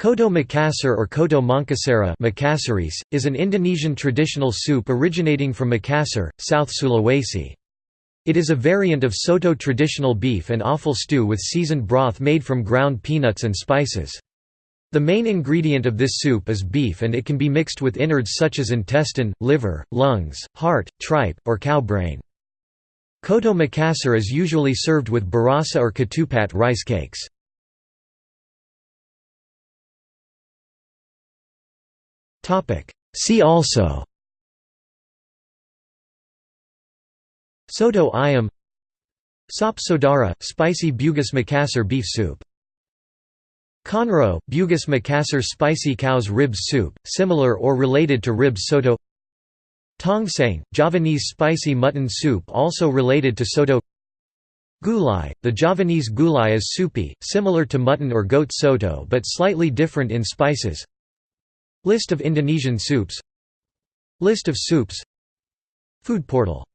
Coto Makassar or Coto Mangkasara is an Indonesian traditional soup originating from Makassar, South Sulawesi. It is a variant of Soto traditional beef and offal stew with seasoned broth made from ground peanuts and spices. The main ingredient of this soup is beef and it can be mixed with innards such as intestine, liver, lungs, heart, tripe, or cow brain. Coto Makassar is usually served with burasa or ketupat rice cakes. See also. Soto ayam. Sop Saudara, spicy Bugis Makassar beef soup. Konro, Bugis Makassar spicy cow's ribs soup, similar or related to ribs soto. Tongseng, Javanese spicy mutton soup also related to soto. Gulai, the Javanese gulai is soupy, similar to mutton or goat soto but slightly different in spices List of Indonesian soups. List of soups. Food portal